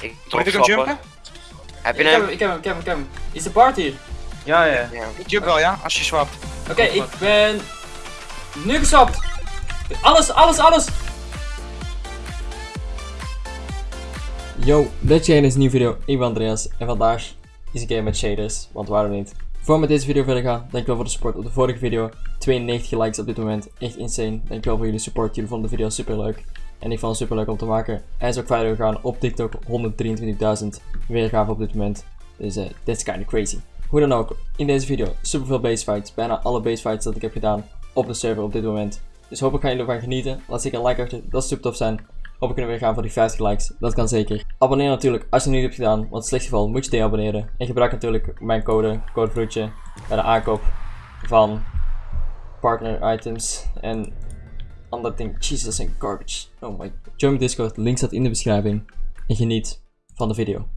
Ik Moet ik hem jumpen? Heb Ik je heb hem? ik heb hem, ik heb hem, ik heb hem. Is de party hier? Ja, ja. Ja. Ik jump wel, ja? Als je swapt. Oké, ik ben nu gestopt. Alles, alles, alles. Yo, dit is een nieuwe video. Ik ben Andreas en vandaag is ik game met shaders, want waarom niet? Voor we met deze video verder gaan, dankjewel voor de support op de vorige video. 92 likes op dit moment, echt insane. Dankjewel voor jullie support, jullie vonden de video super leuk. En ik vond het super leuk om te maken. Is ook verder gegaan op TikTok, 123.000 weergaven op dit moment. Dus eh, dit is kinda crazy. Hoe dan ook, in deze video super veel base fights. Bijna alle base fights dat ik heb gedaan op de server op dit moment. Dus hopelijk gaan jullie ervan genieten. Laat zeker een like achter, dat is super tof zijn. Hopelijk kunnen we weer gaan voor die 50 likes, dat kan zeker. Abonneer natuurlijk als je het niet hebt gedaan, want in het slechtste geval moet je deabonneren. En gebruik natuurlijk mijn code, codevloedje, bij de aankoop van partner items en andere dingen. Jezus, dat zijn garbage. Oh my. Join mijn Discord, link staat in de beschrijving. En geniet van de video.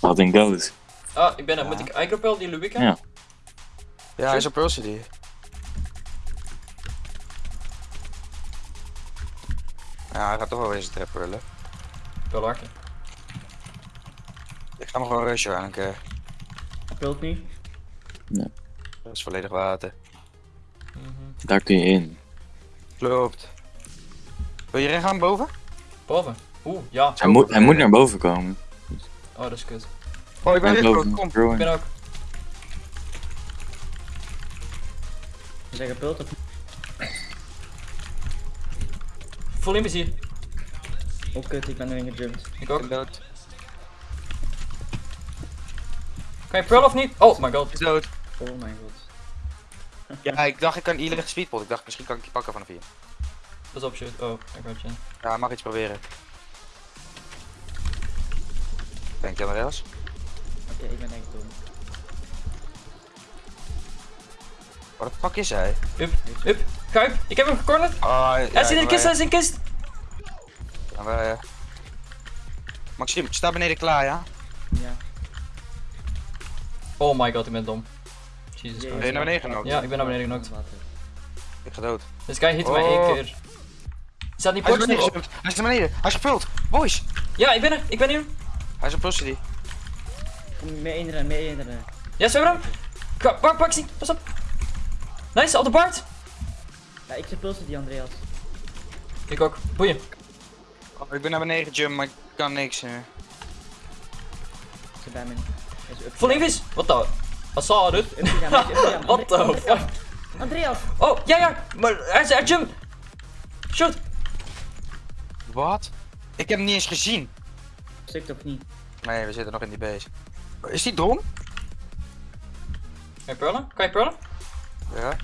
Wat een goat. Ah, ik ben er. Moet ik Icropel die Lubica? Ja. Ja, hij is op Pulse die. Ja, hij gaat toch wel weer zijn trap willen. Wel lachen. Ik ga hem gewoon rushen aan een keer. Speelt niet. Dat is volledig water. Daar kun je in. Klopt. Wil je erin gaan boven? Boven. Oeh, ja. Hij moet, hij moet naar boven komen. Oh, dat is kut. Oh, ik ben loopt groot. Kom. Ik ben ook. Is hij gepult of Full imps hier. Oh kut, ik ben erin gejumpt. Ik Ik ook. ben dood. Kan je pearl of niet? Oh my god. Is dood. Oh mijn god. Ja, ik dacht ik kan iedereen speedpot. Ik dacht misschien kan ik die pakken van de vier. Pas op, shit. Oh, ik had je. Ja, mag iets proberen. Denk je Andreas? Oké, ik ben echt dom. Wat de fuck is hij? Up, up. Kuip. Ik heb hem gecornerd. Oh, Hij zit in de kist, hij is in de kist. Ja, wij, eh, Maxime, sta beneden klaar, ja? Ja. Oh my god, ik ben dom. Jesus. Ben je naar beneden genomen? Ja, ik ben naar beneden genokt. Water. Ik ga dood. Deze guy hit mij één Oh. keer. Staat die Hij is. Hij is naar beneden. Hij is gevuld. Boys. Ja, ik ben er. Ik ben hier. Hij is op. Kom mee inrennen, mee inrennen. Ja, zo hem. Ga- Pak, pak, zie. Pas op. Nice, op de baard. Ja, ik suppulse die Andreas. Ik ook. Boeien. Oh, ik ben naar beneden gejumpt, maar ik kan niks. eh. Ik zit bij me. Full invis. Wat de? Gegaan. What the Andreas, fuck? Andreas! Oh, ja, ja. Maar hij is jump. Shoot. Wat? Ik heb hem niet eens gezien. Stukt of niet? Nee, we zitten nog in die base. Is die dom? Kan je pearlen? Kan je pearlen? Ja.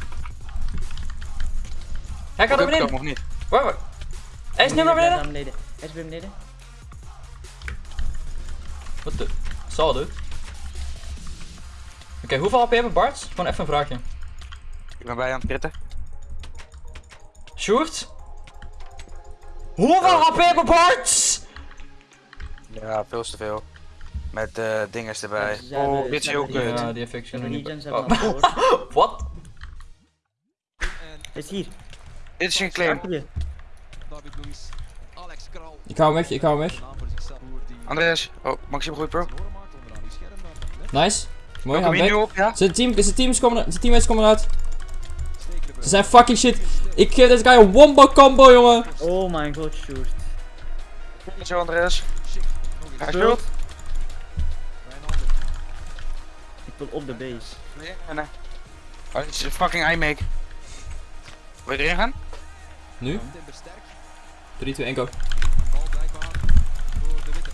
Hij gaat naar beneden. Of niet? Waar, waar? Hij is nu naar beneden. beneden. Hij is weer beneden. Wat de? Zal? Oké, hoeveel HP hebben Barts? Gewoon even een vraagje. Ik ben bij aan het kritten. Sjoerd? Hoeveel HP hebben Barts? Ja, veel te veel. Met eh dingen erbij. Ja, oh, dit is heel kut. Ja, die effects kunnen niet. Oh. Wat? Hij is hier. Dit is een claim. Ik hou hem weg, ik hou hem weg. Andreas, oh, Maxime goed bro. Nice. Mooi, Kom gaan je nu weg. op, ja? Zijn, team, zijn, teams komen, zijn teammates komen eruit. Ze zijn fucking shit. Ik geef deze guy een wombo combo, jongen. Oh mijn god, shoot. Zo eens. Hij. Wijnaldum. Ik wil op de base. Nee, nee, nee. Oh, dit is een fucking iMake. Wil je erin gaan? Nu? Timber sterk. 3, 2, 1, go. Een bal blijkbaar voor de witte.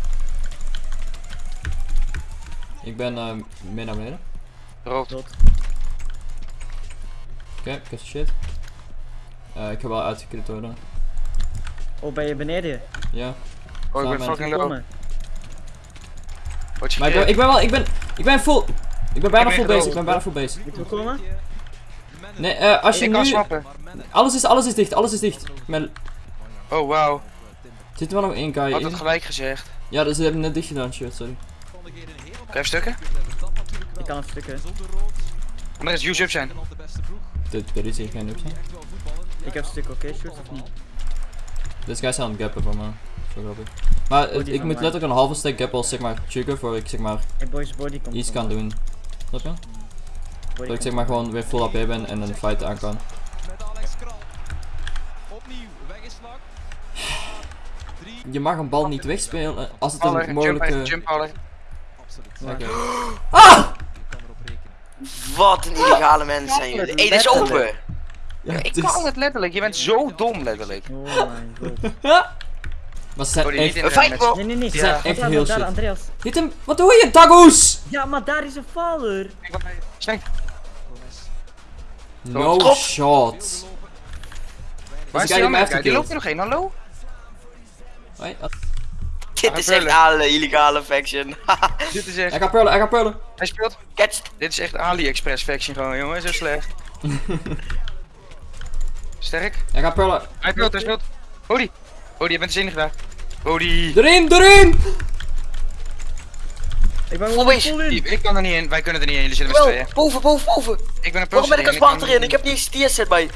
Ik ben uh, meer naar beneden. Rood. Oké, ik heb shit. Eh, ik heb wel uitgekrit worden. Oh, ben je beneden? Ja. Oh, ik ben fucking low. Word je Maar ik ben, ik ben wel, ik ben, ik ben full. Ik ben bijna Ik ben full ik ben bijna full base. Moet komen? Nee, eh, als je Ik kan nu... swappen. Alles is, alles is dicht, alles is dicht. Met, Oh, wauw. zit er wel nog één guy Had in. het gelijk gezegd. Ja, dus ze hebben net dicht gedaan, shit, sorry. Kan je even stukken? Ik kan stukje. Andreas, use up zijn. Dit, er is hier geen ups. hè. Ik heb een stuk, oké, shoot of niet? Deze guy is aan het gappen van me. Zo grappig. Maar Body het- ik moet mij. letterlijk een halve stack gap als zeg maar trigger voor ik zeg maar Hey boys, body komt iets kan doen. Snap je? Body Dat ik zeg maar gewoon weer full AP ben en een fight aan kan. Met Alex Kral. Opnieuw, weggeslagen. Drie. Je mag een bal niet wegspelen als het een jump, mogelijke... jump. Absoluut. Rekenen. Wat een illegale mensen zijn jullie. Hé, dit is open. Ja, Ik is- kan het letterlijk, je bent zo dom letterlijk. Oh mijn god. Maar ze zijn niet echt... Een fight bro. Nee, nee, nee. Ze zijn Daar, echt heel daar, shit. Andreas. Hit hem! Wat doe je, Dagoes? Ja, maar daar is een faller. No shot. Waar is die andere guy? Die loopt er nog één, hallo? Hoi, ah, Dit is echt alle illegale faction. Dit is Hij echt... gaat pullen, hij gaat pullen. Hij speelt... Catch. Dit is echt AliExpress faction gewoon, jongen. Zo slecht. Sterk. Hij gaat pullen. Hij speelt, hij speelt. Bodie. Bodie, je bent zin gedaan. Bodie. Erin, erin! Ik ben in. Ik kan er niet in, wij kunnen er niet in, jullie zitten met z'n Wel, tweeën. boven, boven, boven. Ik ben een Waarom ben ik als water in? Ik heb niet eens TS set bij.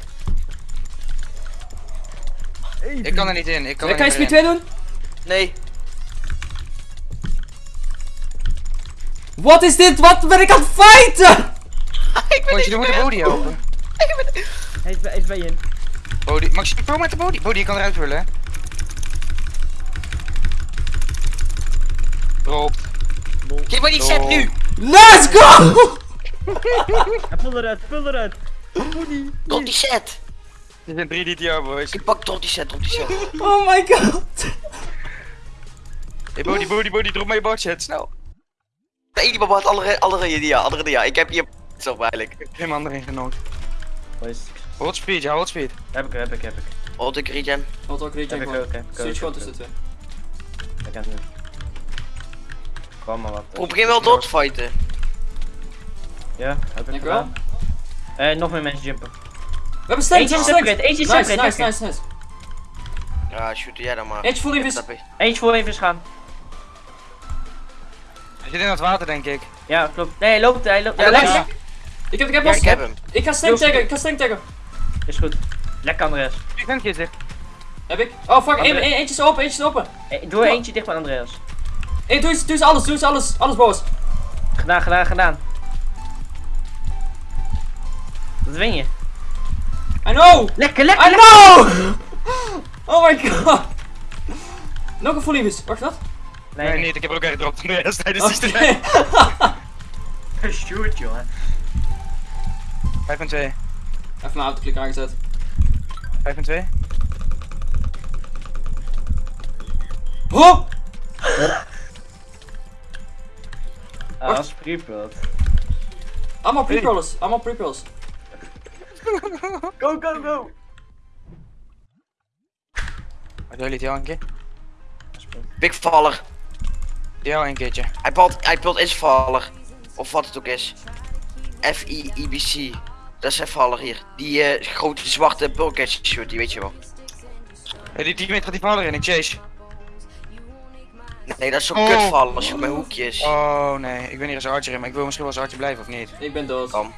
Ik kan er niet in, ik kan er kan je niet speed meer 2 doen? Nee. Wat is dit? Wat ben ik aan het fighten? ik ben Moet je de Bodie helpen. Hij is bij, hij is bij je in. Bodie, Max, pro met de Bodie. Bodie, je kan eruit willen. Drop. Geef mij die set nu. Let's go! Hij pul eruit, pul eruit. Body. Drop die set. Dit zijn 3 DTR, boys. Ik pak drop die set, drop die set. Oh my god. Hey, Bodie, Bodie, Bodie, drop mij je boardset, snel. Nee, die baba had andere, andere dia, andere dia. Ik heb hier zo eigenlijk. Ik heb geen man erin genomen. Boys. Hold speed, ja, hold speed. Heb ik, heb ik, heb ik. Oh, ik regen. Wat ook Heb regen ik gewoon. ook, heb ik Switch ook, gewoon heb tussen ik twee. Ik heb het. Kom maar wat. Bro, begin wel te fighten. Ja, heb ik wel. gedaan. Eh, nog meer mensen jumpen. We hebben stank, Eentje we is hebben upgrade, eentje is stank. Nice, nice, nice, nice. Ja, shoot jij dan maar. Eentje. Snap je? Eentje voor even gaan. Zit in het water, denk ik. Ja, klopt. Nee, hij loopt, hij loopt. Ja, Ja, lekker. ja. Ik heb, ik heb Ja, ik heb hem. Ik ga stank taggen, ik ga stank taggen. Is goed. Lekker Andreas. Wie bent je, zeg? Heb ik? Oh fuck, eentje is open, eentje is open. Eh, doe er eentje dicht bij Andreas. Hey, doe eens, doe eens alles, doe eens alles, alles boos. Gedaan, gedaan, gedaan. Dat win je. I know! Lekker, lekker, I lekker. know! Oh my god! Nog een full wacht wat? Nee, Nee, niet, ik heb er ook echt Andreas tijdens die strijd. nee. Shoot, jongen. 5 en 2. Even mijn autoklik aangezet. 5 en 2. Oh! Ah, als prepult. Allemaal pre-rollers, allemaal pre-rolls. Go, go, go. Wat wil je het keer? Big Faller. Jou een keertje. Hij pult, hij Faller. Of wat het ook is. F-I-I-B-C. Dat is even Faller hier. Die eh, grote zwarte bulkhead shoot, die weet je wel. Hey, die teammate gaat die valler in, ik chase. Nee, dat is zo'n Oh. kutvaller als je met hoekjes. Oh nee, ik ben hier als archer in, maar ik wil misschien wel als archer blijven of niet. Ik ben dood. Kan.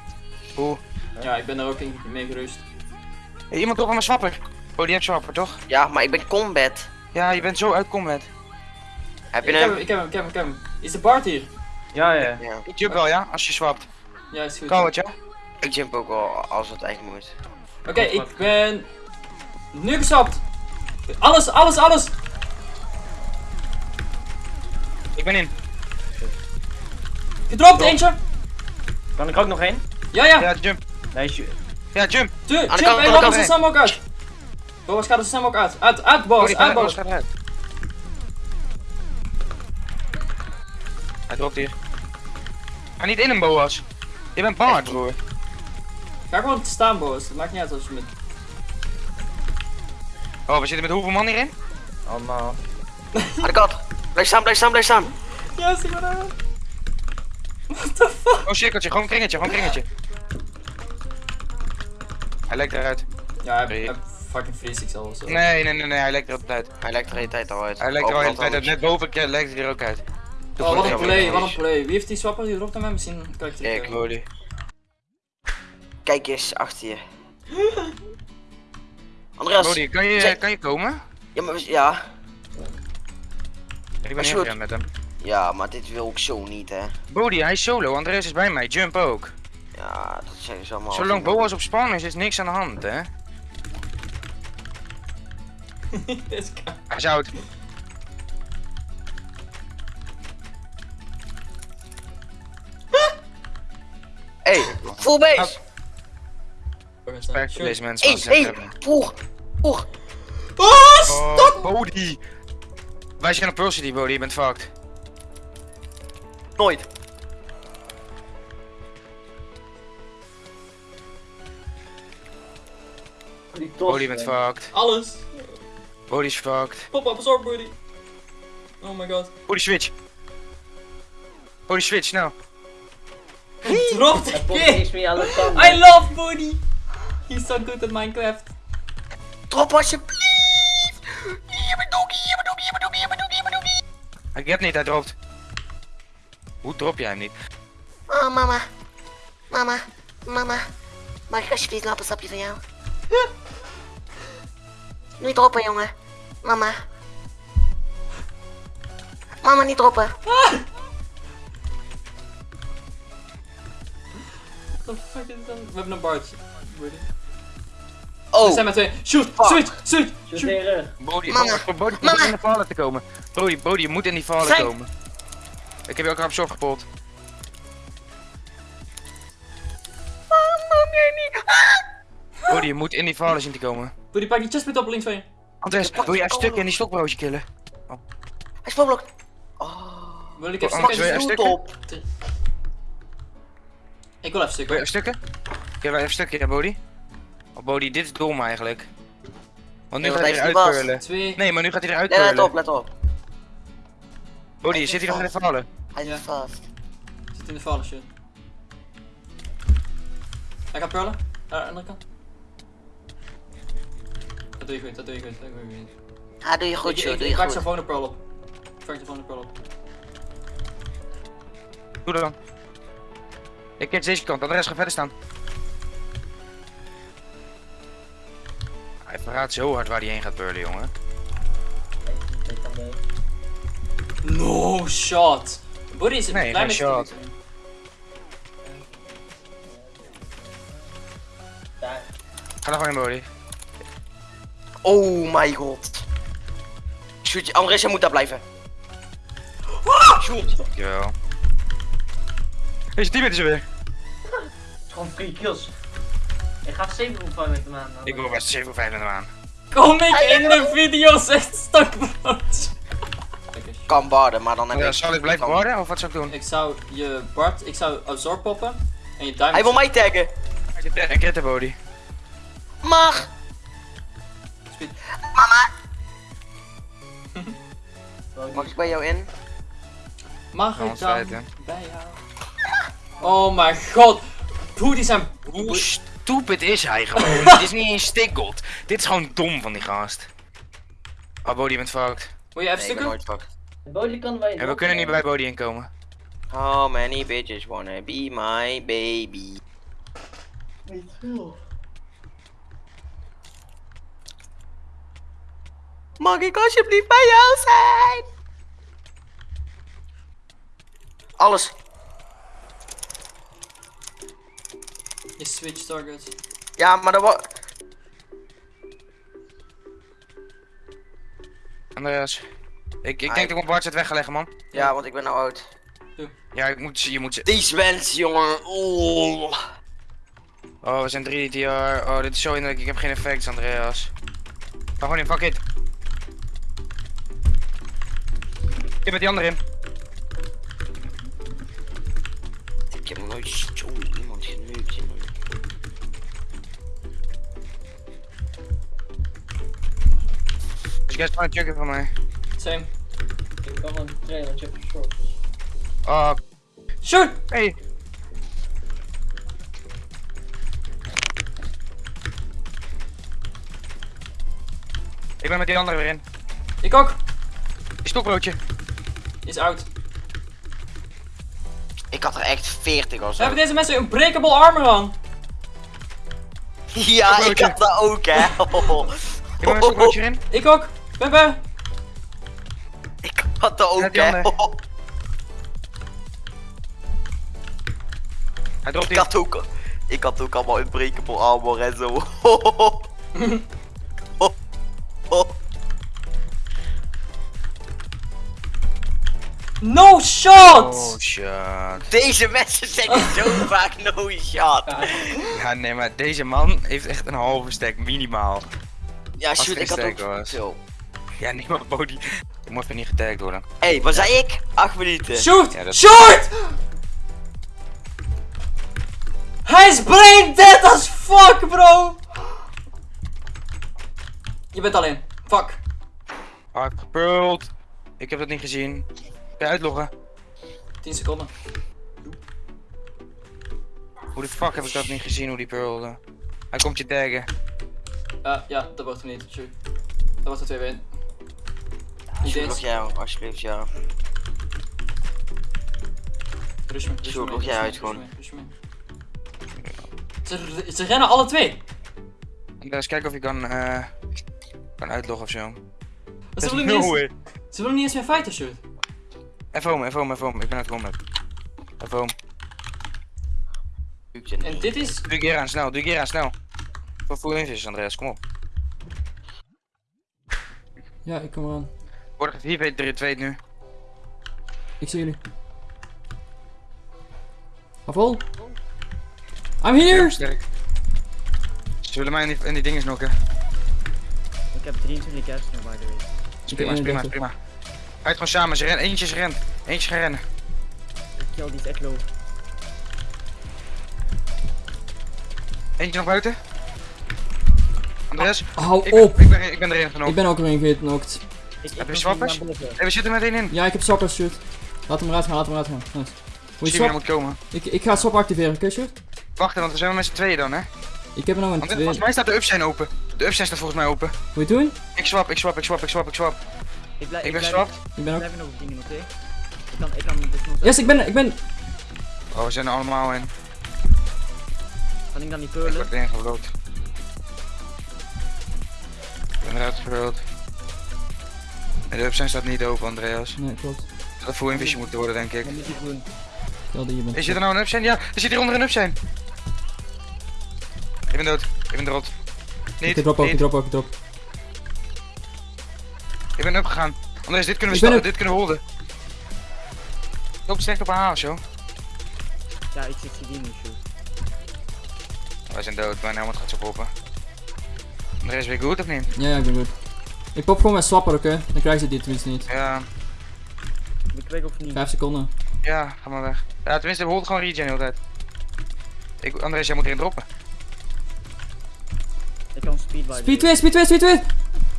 Hoe? Ja, ik ben er ook in mee gerust. Hey, iemand op mijn swapper. Oh, die heeft swapper toch? Ja, maar ik ben combat. Ja, je bent zo uit combat. Heb Ik je heb hem, hem? ik heb hem, ik heb hem, ik heb hem. Is de Bart hier? Ja, ja. Ja. Ik jump wel, ja, als je swapt. Ja, is goed. Kan het, ja? Ik jump ook wel als het echt moet. Oké, ik ben nu gesapt. Alles, alles, alles. Ik ben in. Gedropt, eentje. Kan ik ook nog één? Ja, ja. Ja, jump. Nee, shoot. Ja, jump. Tu- de Jump, de kant. ons zo snel mogelijk uit. Boas, gaat er zo snel mogelijk uit. Uit, uit, die uit, gaat Hij dropt hier. Ga niet in hem, Boas. Je bent bang, broer. Ga gewoon staan, Boas. Het maakt niet uit als je met... Oh, we zitten met hoeveel man hierin? Allemaal. Aan de kant. Blijf staan, blijf staan, blijf staan. Ja, zie maar daar. What the fuck? Oh, cirkeltje, gewoon kringetje, gewoon kringetje. Hij lijkt eruit. Ja, hij, hij fucking freeze ik al of zo. Nee, nee, nee, nee, hij lijkt er altijd uit. Hij lijkt er de hele tijd al uit. Hij lijkt er al de hele Overal tijd uit. Net boven lijkt hij er ook uit. Oh, wat een play, wat een play. Wie heeft die swapper die dropt aan mij? Misschien kan ik Ik. terug. Holy. Kijk eens achter je. Andreas. Holy, kan je, kan je komen? Ja, maar ja. Ik ben gerend met hem. Ja, maar dit wil ik zo niet, hè. Bodie, hij is solo. Andreas is bij mij. Jump ook. Ja, dat zeggen ze allemaal. Zolang Boas op spawn is, is niks aan de hand, hè? Hij is oud. Full base! Voor deze mensen. Hey, hebben. poer, poer. Oh, Bodie! Wij zijn op Pearl City, Bodie. Je bent fucked. Nooit. Bodie, je bent fucked. Alles. Bodie is fucked. Pop up, zorg buddy. Oh my god. Bodie switch. Bodie switch, nou. Drop the kid. I love Buddy. He's so good at Minecraft. Drop alsjeblieft! Hier ben doggy, hier ben doggy, hier ben doggy, hier ben doggy, hier ben doggy. Ik heb niet, hij dropt. Hoe drop jij hem niet? Oh, mama. Mama. Mama. Mag ik alsjeblieft een appelsapje van jou? Niet droppen, jongen. Mama. Mama, niet droppen. What the fuck is dat? We hebben een Bart. Oh, We zijn met twee. Shoot, Shoot shoot. Bodie, Bodie Mama. moet in de vallen te komen. Bodie, Bodie, je moet in die vallen Zijn- komen. Ik heb je ook op zorg gepot. Bodie, je moet in die vallen zien te komen. Buddy, pak die chestplate op links van je. Andres, wil jij een stukje in die stokbroodje killen? Hij is voorblokt. Wil ik even Oh, stukken? wil je even stukken? Ik wil even Wil je stukken. wij even een stukje, hè, Bodie? Oh, Bodie, dit is dom eigenlijk. Want nu Nee, gaat hij eruit curlen. Twee. Nee, maar nu gaat hij eruit Nee, let curlen. op, let op. Bodie, zit hij nog in de vallen? Hij Ja. is vast. Zit in de vallen, shit. Hij gaat purlen. Naar de andere kant. Dat doe je goed, dat doe je goed, dat doe je goed. Ja, doe je goed, ik, joh. ik, je pak goed. zijn phone pearl op. Ik pak zijn phone pearl op. Doe dat dan. Ik kijk deze kant, Andres gaat verder staan. Hij verraadt zo hard waar hij heen gaat purlen, jongen. De- No shot. Buddy is een Nee, klein shot. Ga er gewoon in, Bodie. Oh my god. Shoot, Andres, jij moet daar blijven. Shoot. Dankjewel. Deze team is er weer. Gewoon free kills. Ik ga 7 van met hem aan. dan. Ik wil best 7 5 naar aan. Kom ik in de video, zegt stokbrood. Kan barden, maar dan heb Ja, ik... zal ik blijven worden of wat zou ik doen? Ik zou je Bart, ik zou absorb poppen en je. Hij wil mij taggen. Ik red de Bodie. Mag. Mag ik bij jou in? Mag ik dan bij jou? Oh mijn god. Buddy zijn. Hoe stupid is hij gewoon? Dit is niet eens stickgold. Dit is gewoon dom van die gast. Oh, Bodie, je bent fucked. Wil je even Nee, fucked. Kan wij. En we kunnen niet bij Bodie inkomen. How many bitches wanna be my baby? Niet veel. Mag ik alsjeblieft bij jou zijn? Alles. Je switch target. Ja, maar dat was... Andreas. Ik, ik Ah, denk dat ik mijn Bart het weg ga leggen, man. Ja, want ik ben nou oud. Ja, ik moet, je moet... Deze wens, jongen. Oh. Oh, we zijn 3 TR. Oh, dit is zo inderdaad. Ik heb geen effects, Andreas. Ga gewoon in, fuck it. Ik met die andere in. Ik heb nog nooit zo iemand geneukt, jij gewoon een checken van mij. Same. Ik kan want je hebt een short. Dus. Oh, Shoot! hey. Ik ben met die andere weer in. Ik ook. Die stokbroodje. Is out. Ik had er echt 40 of zo. Hebben deze mensen een breakable armor aan? Ja, ik had dat ook, hè. Ik ben met een stokbroodje in. Ik ook. Ben. Ik ook, die hè. ander. Hij dropt Ik die. had ook, ik had ook allemaal unbreakable armor en zo. No shot! Oh shit. Deze mensen zeggen zo vaak no shot. Ja, nee, maar deze man heeft echt een halve stack minimaal. Ja, shoot, ik had ook was. veel. Ja, nee, maar Bodie. Ik moet even niet getagd worden. Hé, hey, wat zei ik? 8 minuten. Shoot! Ja, dat- Shoot! Hij is brain dead as fuck, bro! Je bent alleen. Fuck. Hard gepult. Ik heb dat niet gezien. Kun je uitloggen? 10 seconden. Hoe de fuck heb ik dat niet gezien, hoe die pearlde? Hij komt je taggen. Uh, ja, dat wordt er niet. Shoot. Dat wordt er 2 1 Niet Shoot, nog eens. jou, alsjeblieft, ja. Rush me, rush Shoot, me, jij uit gewoon. Ze, ze rennen alle twee. Eens kijken of je kan, eh kan uitloggen of zo. Ze willen, niet eens, ze willen niet eens meer fighten, shoot. Even home, even home, even home. Ik ben uit combat. Even home. Lukt je En dit is... Doe keer aan, snel. Doe keer aan, snel. Voor full invis, Andreas, kom op. Ja, ik kom eraan. Word 4 v 3 2 nu. Ik zie jullie. Afval. I'm here! Sterk. Ze willen mij in die, in die dingen snokken. Ik heb 23 cash nu, by the way. Is prima, is prima, is prima. Uit gewoon samen, ze rennen. Eentje is rent. Eentje gaat rennen. Die kill die is echt low. Eentje nog buiten. Andreas, Hou ik ben, op! ik ben, ik ben erin genomen. Ik ben ook erin geknokt. Ik, ik Heb je swappers? Hey, we zitten met één in. Ja, ik heb swappers, shoot. Laat hem eruit gaan, laat hem eruit gaan. Nice. Moet je swap? moet komen. Ik, ik ga swap activeren, oké, shoot? Wacht, want we zijn met z'n tweeën dan, hè? Ik heb er nog een Want twee. volgens mij staat de upside open. De upside staat volgens mij open. Moet je het doen? Ik swap, ik swap, ik swap, ik swap, ik swap. Ik blijf, Ik ben blijf- swapt. Ik ben ook. blijf nog op dingen, oké? Ik kan, ik kan dus nog Yes, ik ben, ik ben. Oh, we zijn er allemaal in. Kan ik dan niet Ik peulen? word erin gebloot. Ik ben eruit gebloot. En de upside staat niet open, Andreas. Nee, klopt. Dat full invision moeten worden, denk ik. Moet doen. Stel je bent. Is er nou een upside? Ja, er zit hier onder een upside. Ik ben dood. Ik ben dood. Niet, Ik drop ook, ik niet. drop ook, ik drop. Ik ben upgegaan. Andreas, dit kunnen we Ik ben sta- up. dit kunnen we holden. Loop slecht op haar of zo. Ja, ik zit die nu, shoot. Wij zijn dood, mijn helmet gaat zo poppen. Andreas, ben je goed of niet? Ja, ja, ik ben goed. Ik pop gewoon mijn swapper, oké? Dan krijg je die tenminste niet. Ja, ik of niet? 5 seconden. ja, ga maar weg. Ja, tenminste, we holden gewoon regen de hele tijd. Ik, Andreas, jij moet erin droppen. Ik kan speed by. Speed 2, speed 2, speed 2!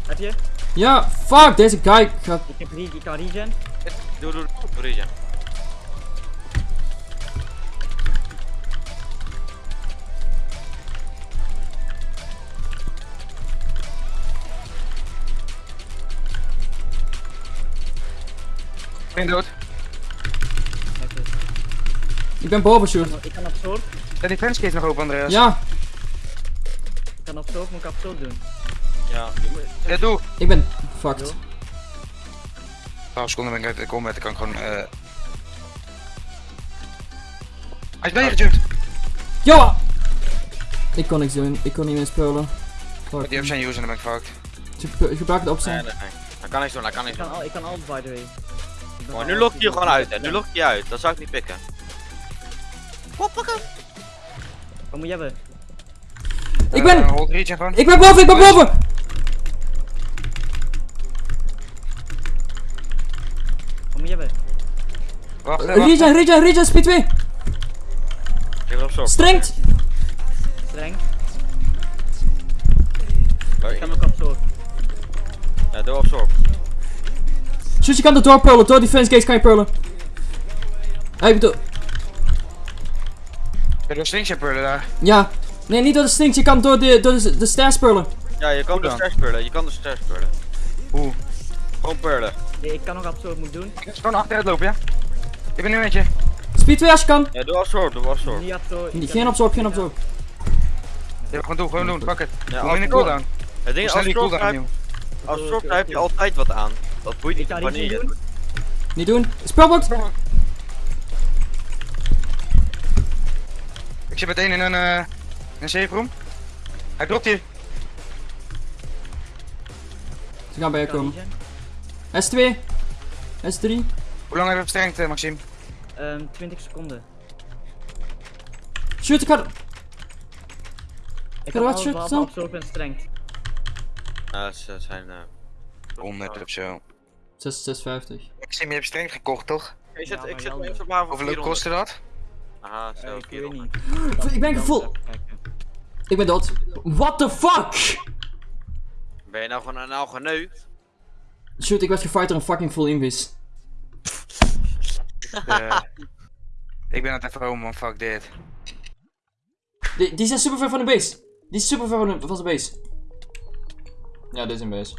Heb je? Ja, fuck, deze guy gaat. Ik heb re ik kan regen. Doe, doe, doe, regen. Ik ben dood. Ik ben boven, shoot. Ik kan absorb. Ja, die fence is nog open, Andreas. Ja, Ik kan absorb, moet ik absorb doen. Ja, Ja, doe. ik ben fucked. 12 seconden ben ik uit de combat, dan kan ik gewoon eh... Hij is bij je gejumpt. Yo! Ik kon niks doen, ik kon niet meer spelen. Fuck. Die up zijn user en dan ben ik fucked. Ge- Gebruik het nee, opstaan. nee, nee. Hij kan niks doen, hij kan niks Ik doen. kan, al, ik kan alles by the way. Al nu lok je actief. gewoon uit, hè. Nu lok je uit. Dat zou ik niet pikken. Wat moet je hebben? Ik ben- Eh. Ik ben boven, ik ben boven! Wat moet je hebben? Wacht, wacht. Regen, regen, regen, speed 2! Geef erop zorg. Strengt! Streng. Oh, Ik kan ook absorb. Ja, doe op zorg. Shoot, je kan er door pullen, door die fence gates kan je pullen. Hey, ik bedoel, Ja, door slingshot pullen daar. ja. Nee, niet door de stinks, je kan door de, door de, de stairs pullen. Ja, je kan Hoe de stairs pullen. Je kan de stairs pullen. Hoe? Gewoon pullen. Nee, ik kan nog absorb moet doen. Ik gewoon achteruit lopen, ja? Ik ben nu met je. Speed 2 als je kan. Ja, doe zorg, doe op zorg. Niet absorb. kan- Geen absorb, geen absorb. Ja, gewoon doen, gewoon doen, pak het. Ja, in de absorb. cooldown. Het ding is, als die zorg cooldown als zorg heb je altijd wat aan. Dat boeit Ik niet wanneer je het doen. Niet doen. Spelbox! Ik zit meteen in een, eh een safe room. Hij dropt hier. Ze gaan bij je komen. niet zijn. S2. S3. Hoe lang hebben we verstrengd, eh, Maxime? Ehm, 20 seconden. Shoot, ik ga... Ik er wat al shit behalve staan? absorb en strengt. Ja, ze zijn... eh 100 of zo. 6, 650. Maxime, je hebt streng gekocht, toch? Ik Ja, zit, maar ik even op haven Hoeveel kostte dat? Aha, Eh, zo, ik weet 400. niet. Ik ben gevoel-. Ik ben dood. What the fuck? Ben je nou gewoon nou geneukt? Shoot, ik werd gefight door een fucking full invis. Ik ben aan het even home, man. Fuck dit. Die, die zijn super ver van de base. Die is super ver van de, van de base. Ja, dit is een base.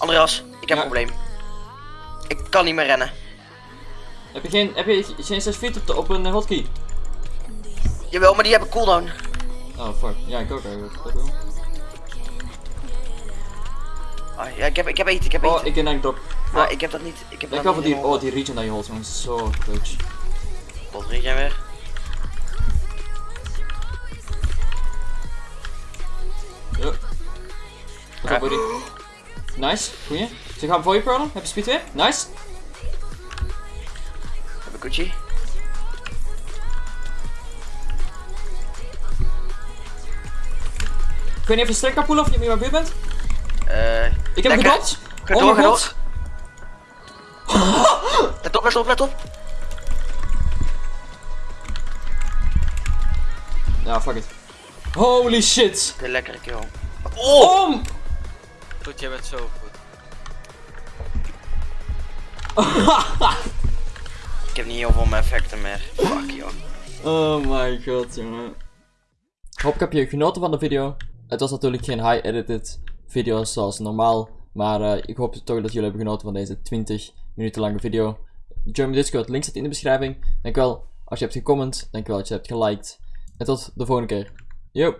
Andreas, ik heb Ja. een probleem. Ik kan niet meer rennen. Heb je geen, heb je geen 6 feet op, de, op een eh, hotkey? Jawel, maar die hebben cooldown. Oh fuck. Ja, ik ook eigenlijk. Ah, ja, ik heb, ik heb eten, ik heb eten. Oh, ik eigenlijk drop. Maar ik heb dat niet. Ik heb Ik dat niet die, oh, die region dat je holt, man. Zo clutch. Wat jij weer? Ja. Buddy. Nice, goeie. Ze gaan voor je pearlen. Heb je speed weer? Nice. Heb ik Gucci? Ik weet niet of je sterk kan pullen of je mijn buurt bent. Eh. Ik heb gedot. Oh mijn god. Let op, let op, let op. Ja, fuck it. Holy shit. De lekkere kill. Oh! Om! Goed, jij bent zo goed. Ik heb niet heel veel mijn effecten meer. Fuck joh. Oh my god, jongen. Hoop ik heb je genoten van de video. Het was natuurlijk geen high-edited video zoals normaal. Maar eh, ik hoop toch dat jullie hebben genoten van deze 20 minuten lange video. Join mijn Discord, link staat in de beschrijving. Dankjewel als je hebt gecomment. Dankjewel als je hebt geliked. En tot de volgende keer. Yo!